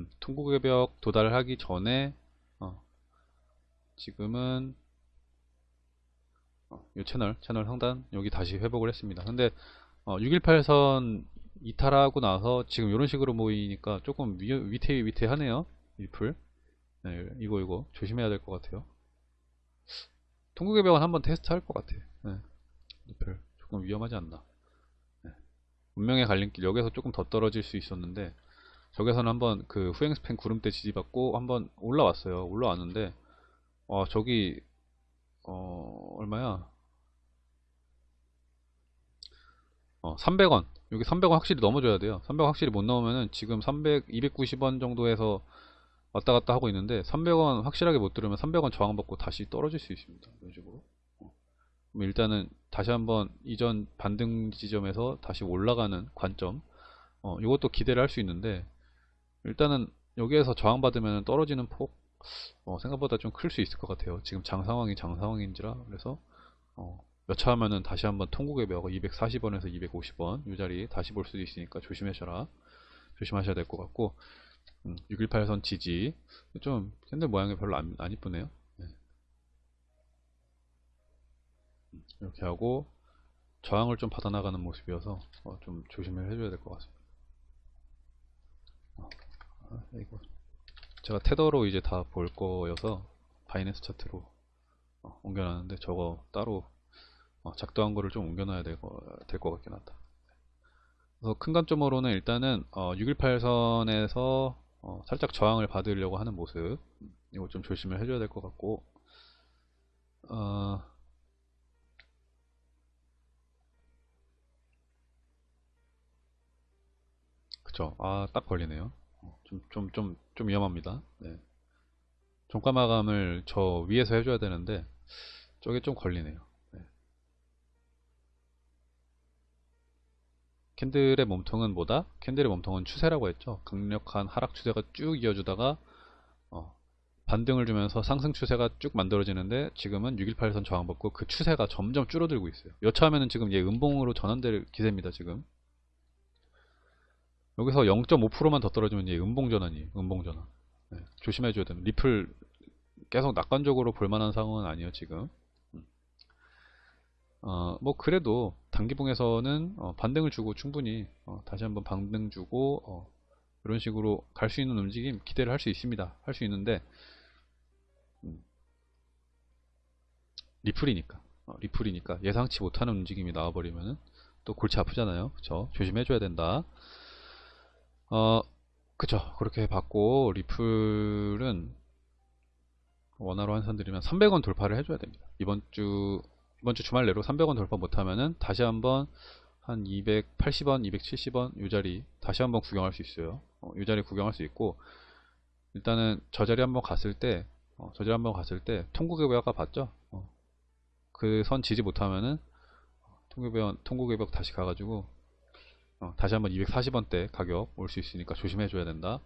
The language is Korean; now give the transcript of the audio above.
음, 통곡의 벽 도달하기 전에 어, 지금은 어, 이 채널 채널 상단 여기 다시 회복을 했습니다. 근데 어, 618선 이탈하고 나서 지금 이런 식으로 모이니까 조금 위, 위태 위태하네요 리플 네, 이거 이거 조심해야 될 것 같아요. 통곡의 벽은 한번 테스트 할 것 같아. 네, 리플 조금 위험하지 않나. 네. 운명의 갈림길. 여기서 조금 더 떨어질 수 있었는데 저기서는 한번 그 후행 스팬 구름대 지지받고 한번 올라왔어요. 올라왔는데 어 저기 어 얼마야? 어 300원. 여기 300원 확실히 넘어줘야 돼요. 300원 확실히 못 넘으면은 지금 300 290원 정도에서 왔다 갔다 하고 있는데 300원 확실하게 못 들으면 300원 저항받고 다시 떨어질 수 있습니다. 이런 식으로. 어. 그럼 일단은 다시 한번 이전 반등 지점에서 다시 올라가는 관점. 어, 이것도 기대를 할 수 있는데 일단은 여기에서 저항받으면 떨어지는 폭 어, 생각보다 좀 클 수 있을 것 같아요. 지금 장 상황이 장 상황인지라 그래서 어, 여차 하면은 다시 한번 통곡의 벽 240원에서 250원 이 자리 다시 볼 수도 있으니까 조심하셔라. 조심하셔야 될 것 같고 음, 618선 지지. 좀 캔들 모양이 별로 안, 안 이쁘네요. 네. 음, 이렇게 하고 저항을 좀 받아나가는 모습이어서 어, 좀 조심을 해줘야 될 것 같습니다 이거 제가 테더로 이제 다 볼 거여서 바이낸스 차트로 어, 옮겨놨는데 저거 따로 어, 작동한 거를 좀 옮겨놔야 될것 같긴 하다. 그래서 큰 관점으로는 일단은 어, 618선에서 어, 살짝 저항을 받으려고 하는 모습 이거 좀 조심을 해줘야 될 것 같고 어, 그쵸. 아딱 걸리네요 좀 좀 좀 좀 위험합니다 네. 종가 마감을 저 위에서 해줘야 되는데 저게 좀 걸리네요 네. 캔들의 몸통은 뭐다? 캔들의 몸통은 추세라고 했죠 강력한 하락 추세가 쭉 이어주다가 어, 반등을 주면서 상승 추세가 쭉 만들어지는데 지금은 618선 저항받고 그 추세가 점점 줄어들고 있어요 여차하면 지금 얘 음봉으로 전환될 기세입니다 지금 여기서 0.5%만 더 떨어지면 이제 음봉전환이에요. 음봉전환. 네, 조심해 줘야 됩니다. 리플 계속 낙관적으로 볼만한 상황은 아니에요. 지금. 음. 어, 뭐 그래도 단기봉에서는 어, 반등을 주고 충분히 어, 다시 한번 반등 주고 어, 이런 식으로 갈 수 있는 움직임 기대를 할 수 있습니다. 할 수 있는데 음. 리플이니까 어, 리플이니까 예상치 못하는 움직임이 나와버리면은 또 골치 아프잖아요. 그쵸? 조심해줘야 된다. 어, 그쵸. 그렇게 받고, 리플은 원화로 환산드리면 300원 돌파를 해줘야 됩니다. 이번 주, 이번 주 주말 내로 300원 돌파 못하면은 다시 한번 한 280원, 270원 이 자리 다시 한번 구경할 수 있어요. 어, 이 자리 구경할 수 있고, 일단은 저 자리 한번 갔을 때, 어, 저 자리 한번 갔을 때, 통곡의 아까 봤죠? 어, 그선 지지 못하면은, 통곡의 통곡의 벽 다시 가가지고, 어, 다시 한번 240원대 가격 올 수 있으니까 조심해 줘야 된다